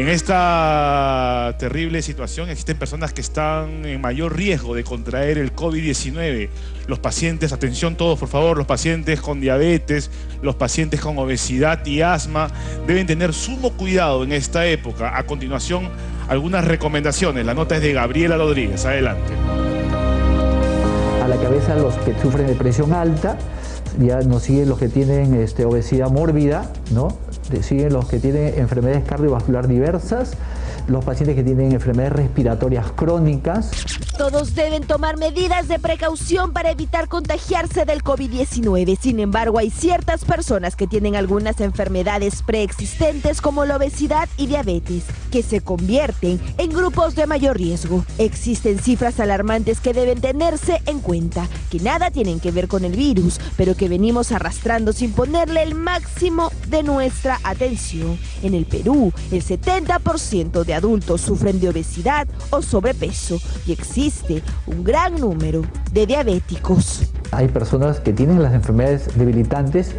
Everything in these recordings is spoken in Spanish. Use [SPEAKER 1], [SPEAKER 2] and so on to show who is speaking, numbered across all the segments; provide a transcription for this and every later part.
[SPEAKER 1] En esta terrible situación existen personas que están en mayor riesgo de contraer el COVID-19. Los pacientes, atención todos por favor, los pacientes con diabetes, los pacientes con obesidad y asma deben tener sumo cuidado en esta época. A continuación, algunas recomendaciones. La nota es de Gabriela Rodríguez. Adelante.
[SPEAKER 2] A la cabeza los que sufren de presión alta, ya nos siguen los que tienen este, obesidad mórbida, ¿no? Siguen los que tienen enfermedades cardiovascular diversas, los pacientes que tienen enfermedades respiratorias crónicas.
[SPEAKER 3] Todos deben tomar medidas de precaución para evitar contagiarse del COVID-19. Sin embargo, hay ciertas personas que tienen algunas enfermedades preexistentes como la obesidad y diabetes, que se convierten en grupos de mayor riesgo. Existen cifras alarmantes que deben tenerse en cuenta, que nada tienen que ver con el virus, pero que venimos arrastrando sin ponerle el máximo de nuestra atención. En el Perú, el 70% de adultos sufren de obesidad o sobrepeso y existe un gran número de diabéticos.
[SPEAKER 2] Hay personas que tienen las enfermedades debilitantes,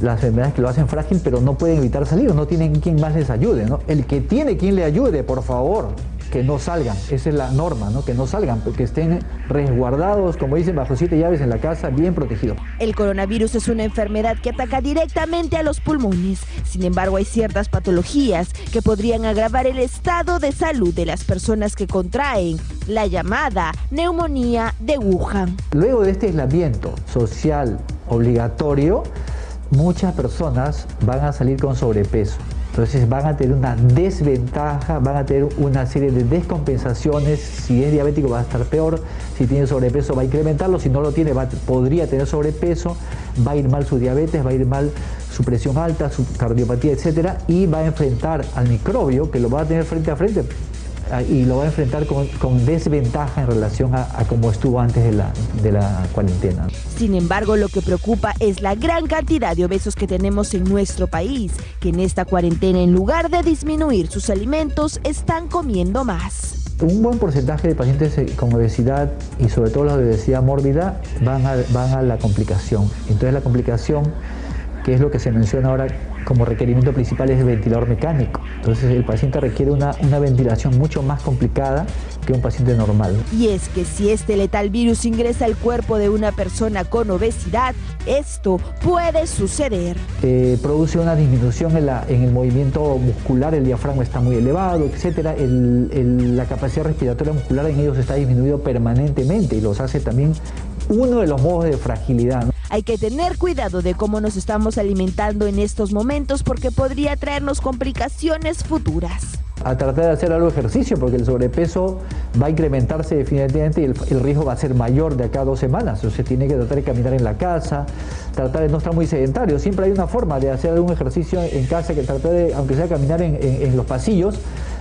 [SPEAKER 2] las enfermedades que lo hacen frágil, pero no pueden evitar salir, no tienen quien más les ayude. ¿no? El que tiene quien le ayude, por favor, que no salgan, esa es la norma, ¿no? que no salgan, que estén resguardados, como dicen, bajo siete llaves en la casa, bien protegidos.
[SPEAKER 3] El coronavirus es una enfermedad que ataca directamente a los pulmones, sin embargo hay ciertas patologías que podrían agravar el estado de salud de las personas que contraen la llamada neumonía de Wuhan.
[SPEAKER 2] Luego de este aislamiento social obligatorio, muchas personas van a salir con sobrepeso. Entonces van a tener una desventaja, van a tener una serie de descompensaciones. Si es diabético va a estar peor, si tiene sobrepeso va a incrementarlo, si no lo tiene podría tener sobrepeso, va a ir mal su diabetes, va a ir mal su presión alta, su cardiopatía, etcétera, y va a enfrentar al microbio que lo va a tener frente a frente y lo va a enfrentar con, desventaja en relación a, cómo estuvo antes de la, de la cuarentena.
[SPEAKER 3] Sin embargo, lo que preocupa es la gran cantidad de obesos que tenemos en nuestro país, que en esta cuarentena, en lugar de disminuir sus alimentos, están comiendo más.
[SPEAKER 2] Un buen porcentaje de pacientes eh, con obesidad y sobre todo los de obesidad mórbida van a, van a la complicación. Entonces la complicación que es lo que se menciona ahora como requerimiento principal, es el ventilador mecánico. Entonces el paciente requiere una, una ventilación mucho más complicada que un paciente normal.
[SPEAKER 3] Y es que si este letal virus ingresa al cuerpo de una persona con obesidad, esto puede suceder.
[SPEAKER 2] Eh, produce una disminución en, la, en, el movimiento muscular, el diafragma está muy elevado, etc. la capacidad respiratoria muscular en ellos está disminuido permanentemente y los hace también uno de los modos de fragilidad.
[SPEAKER 3] Hay que tener cuidado de cómo nos estamos alimentando en estos momentos porque podría traernos complicaciones futuras.
[SPEAKER 2] A tratar de hacer algo de ejercicio porque el sobrepeso va a incrementarse definitivamente y el, riesgo va a ser mayor de acá a dos semanas. Entonces tiene que tratar de caminar en la casa, tratar de no estar muy sedentario. Siempre hay una forma de hacer algún ejercicio en casa que tratar de, aunque sea caminar en, los pasillos,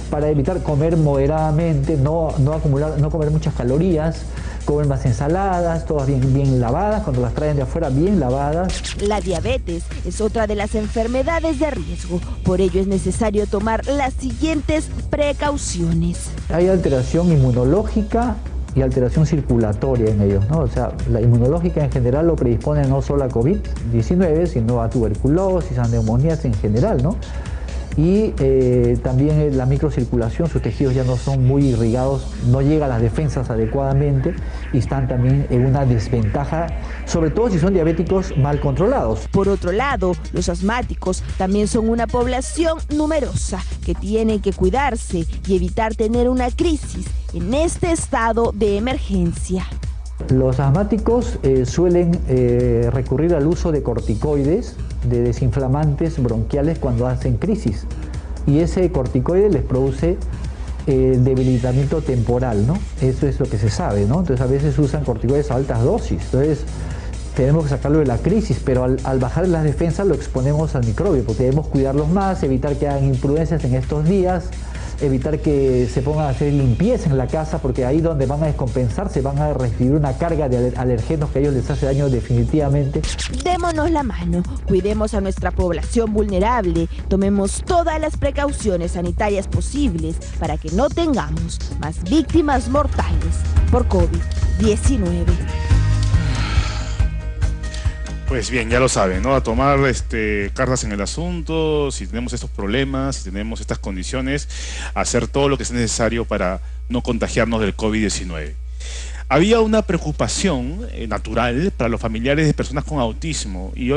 [SPEAKER 2] para evitar comer moderadamente, no, no, acumular, no comer muchas calorías, comen más ensaladas, todas bien, bien lavadas, cuando las traen de afuera bien lavadas.
[SPEAKER 3] La diabetes es otra de las enfermedades de riesgo, por ello es necesario tomar las siguientes precauciones.
[SPEAKER 2] Hay alteración inmunológica y alteración circulatoria en ellos, ¿no? O sea, la inmunológica en general lo predispone no solo a COVID-19, sino a tuberculosis, a neumonías en general, ¿no? Y eh, también la microcirculación, sus tejidos ya no son muy irrigados, no llega a las defensas adecuadamente y están también en una desventaja, sobre todo si son diabéticos mal controlados.
[SPEAKER 3] Por otro lado, los asmáticos también son una población numerosa que tiene que cuidarse y evitar tener una crisis en este estado de emergencia.
[SPEAKER 2] Los asmáticos eh, suelen eh, recurrir al uso de corticoides, de desinflamantes bronquiales cuando hacen crisis. Y ese corticoide les produce eh, debilitamiento temporal, ¿no? Eso es lo que se sabe, ¿no? Entonces a veces usan corticoides a altas dosis. Entonces tenemos que sacarlo de la crisis, pero al, al, bajar las defensas lo exponemos al microbio, porque debemos cuidarlos más, evitar que hagan imprudencias en estos días, evitar que se pongan a hacer limpieza en la casa porque ahí donde van a descompensarse van a recibir una carga de alergenos que a ellos les hace daño definitivamente.
[SPEAKER 3] Démonos la mano, cuidemos a nuestra población vulnerable, tomemos todas las precauciones sanitarias posibles para que no tengamos más víctimas mortales por COVID-19.
[SPEAKER 1] Pues bien, ya lo saben, ¿no? A tomar este, cartas en el asunto, si tenemos estos problemas, si tenemos estas condiciones, hacer todo lo que es necesario para no contagiarnos del COVID-19. Había una preocupación eh, natural para los familiares de personas con autismo y hoy